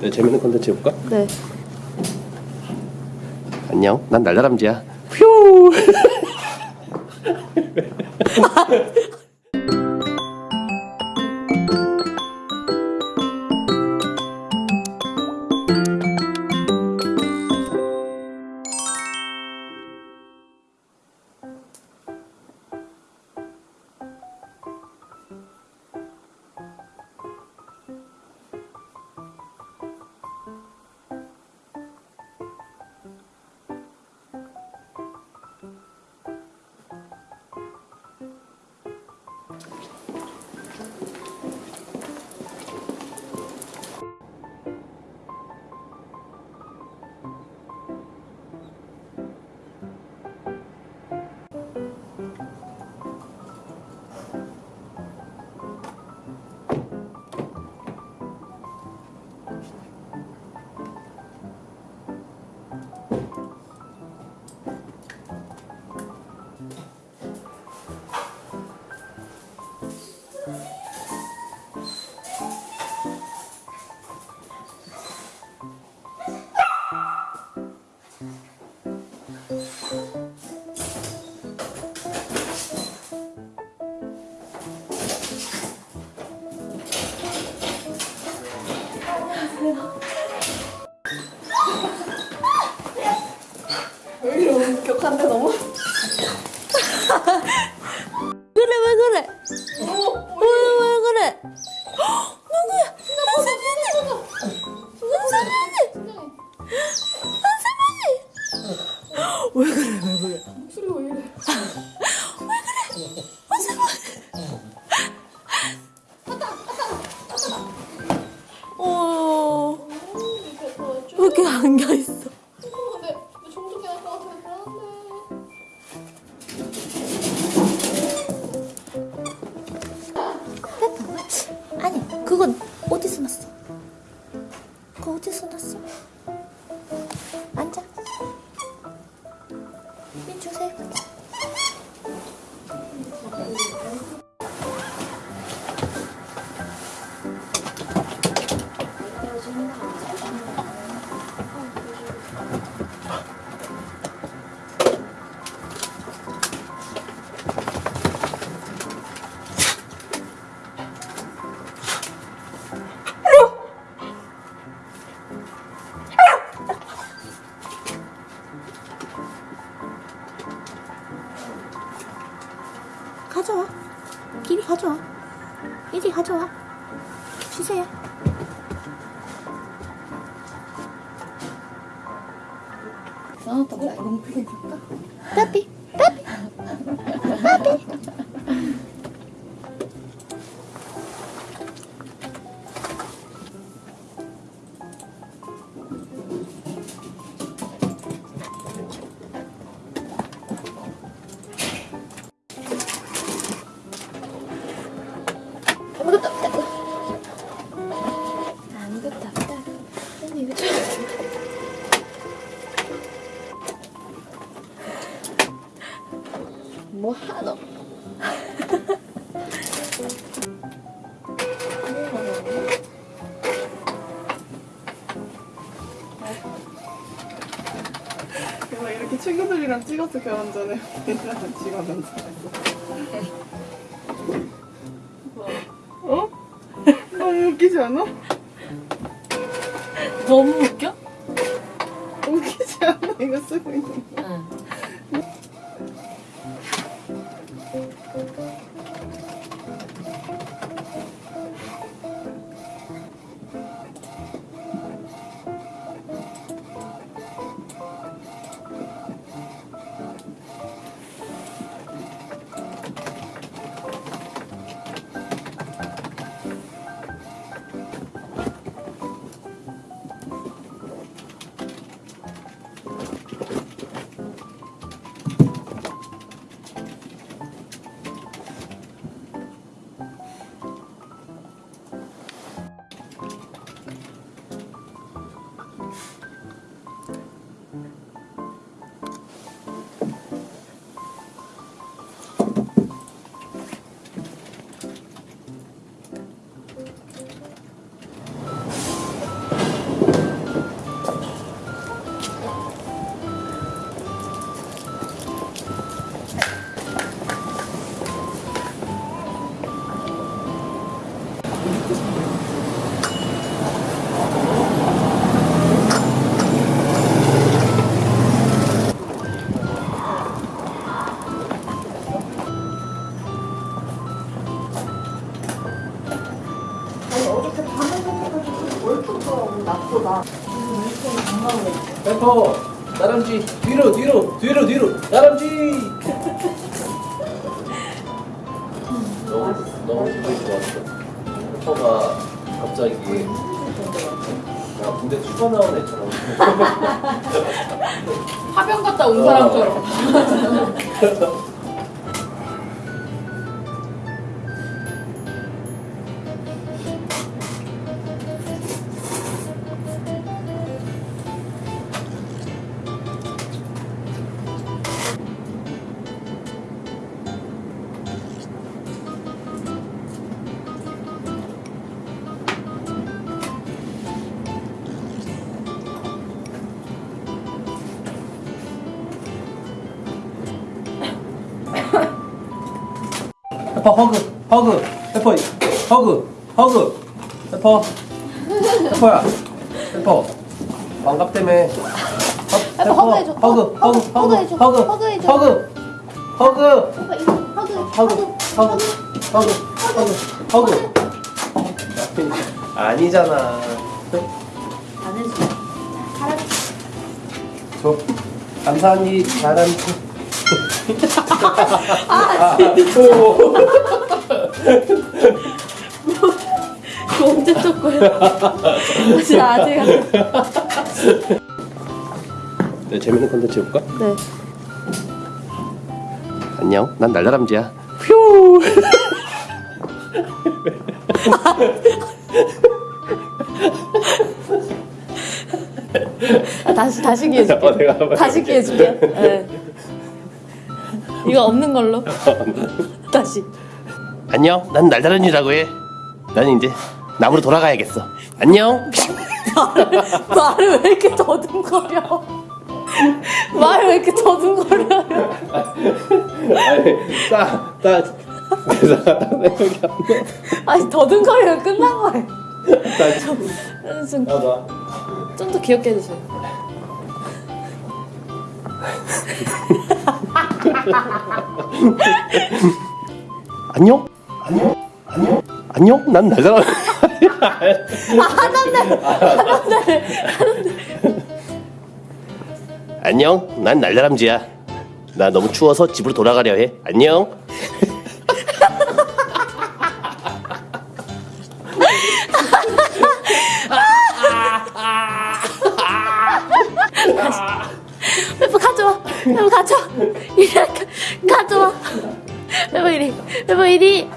네, 재밌는 컨텐츠 해볼까? 네. 안녕. 난 날다람쥐야. 휴. 왜? 그래 왜 그래? 왜 그래 왜 그래? 목소리가 왜 이래? 그건 어디서 났어? 가져와. 이리 가져와. 이리 가져와. 주세요. 나왔다. 나 이거 그게 줄까? 빠삐 뭐 하노? 내가 이렇게 친구들이랑 찍었어 결혼 전에 얘랑 찍었는데 어? 너무 웃기지 않아? 너무 웃겨? 웃기지 않아? 이거 쓰고 있는 거 응. 페퍼 다람쥐 뒤로 뒤로 뒤로 뒤로. 다람쥐. 너무 너무 기분이 좋았어. 페퍼가 갑자기 야 군대 휴가 나온 애처럼. 파병 갔다 온 사람처럼. 페퍼 허그 허그 페퍼 허그 허그 페퍼 페퍼야 페퍼 반갑다며 허- 페퍼. 허그 허그 허그 허그해줘. 허그 허그해줘. 허그 허그 허그, 허그 허그 허그 허그 허그 아니잖아. 안 해줘. 사람 저 감사하니 잘한 그거 언제 쪽 거야? 진짜 아직 안 네, 재밌는 컨텐츠 해볼까? 네. 안녕 난 날다람쥐야 휴 아, 다시 다시 기회 줄게. 어, 다시 기회 줄게. 네. 이거 없는 걸로. 다시. 안녕 난 날다람쥐라고 해난 이제 나무로 돌아가야겠어 안녕 말을, 말을 왜 이렇게 더듬거려? 말을 왜 이렇게 더듬거려? 아니 따따 그래서 딱 생각이 안 아니 더듬거리면 끝난 거예요. 나. 좀 나도 좀더 귀엽게 해주세요. 안녕? 안녕? 안녕? 안녕 난 날다람쥐 안녕? 난 날다람쥐야. 나 너무 추워서 집으로 돌아가려 해. 안녕 가져와. 페퍼 이리. 페퍼 이리.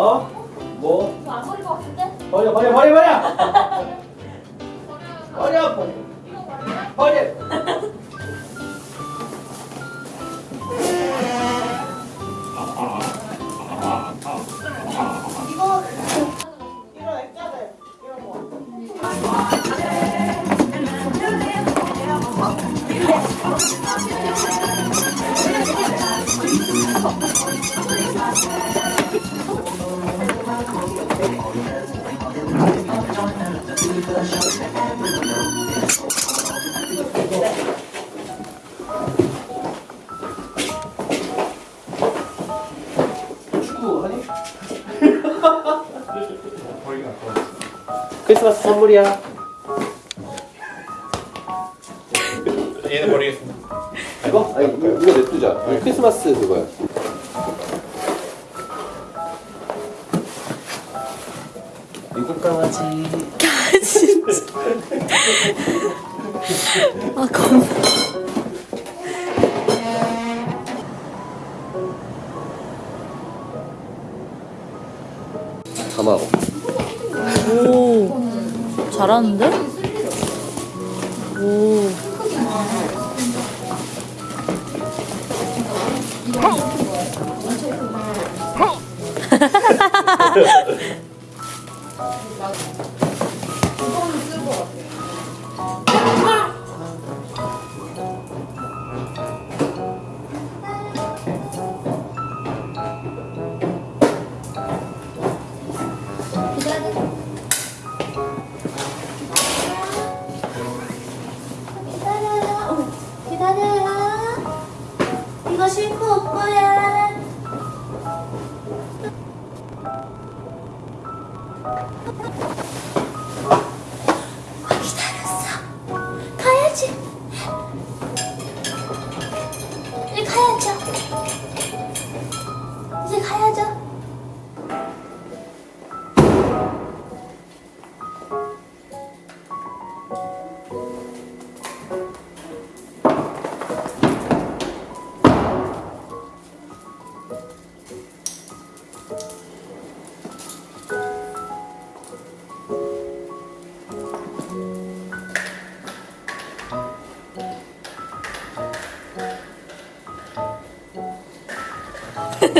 어? 뭐? 안 버릴 것 같은데? 버려 버려 버려 버려! 버려! 버려 버려 크리스마스 선물이야 얘는 버리겠습니다. 이거? 아니 이거 냅두자 이거 크리스마스 그거야 미국 강아지 진짜. 아, 겁나. 가마고 오. 잘하는데? 오.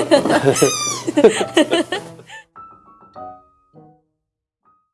ハハハハ。